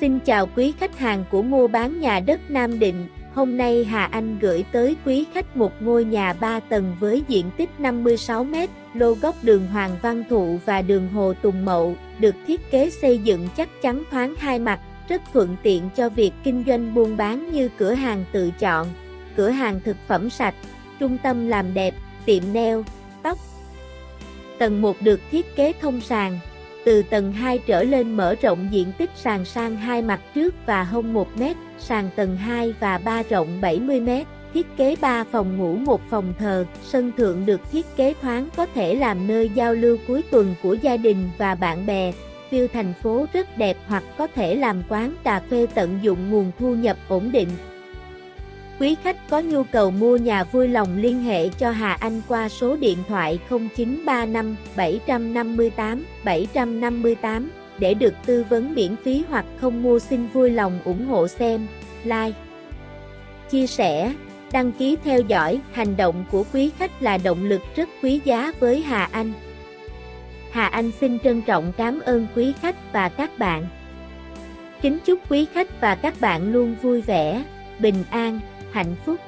Xin chào quý khách hàng của mua bán nhà đất Nam Định. Hôm nay Hà Anh gửi tới quý khách một ngôi nhà 3 tầng với diện tích 56m, lô góc đường Hoàng Văn Thụ và đường Hồ Tùng Mậu, được thiết kế xây dựng chắc chắn thoáng hai mặt, rất thuận tiện cho việc kinh doanh buôn bán như cửa hàng tự chọn, cửa hàng thực phẩm sạch, trung tâm làm đẹp, tiệm nail, tóc. Tầng 1 được thiết kế thông sàn, từ tầng 2 trở lên mở rộng diện tích sàn sang hai mặt trước và hông 1 mét, sàn tầng 2 và 3 rộng 70 mét, thiết kế 3 phòng ngủ một phòng thờ, sân thượng được thiết kế thoáng có thể làm nơi giao lưu cuối tuần của gia đình và bạn bè, view thành phố rất đẹp hoặc có thể làm quán cà phê tận dụng nguồn thu nhập ổn định. Quý khách có nhu cầu mua nhà vui lòng liên hệ cho Hà Anh qua số điện thoại 0935 758 758 để được tư vấn miễn phí hoặc không mua xin vui lòng ủng hộ xem, like, chia sẻ, đăng ký theo dõi. Hành động của quý khách là động lực rất quý giá với Hà Anh. Hà Anh xin trân trọng cảm ơn quý khách và các bạn. Kính chúc quý khách và các bạn luôn vui vẻ, bình an, hạnh phúc.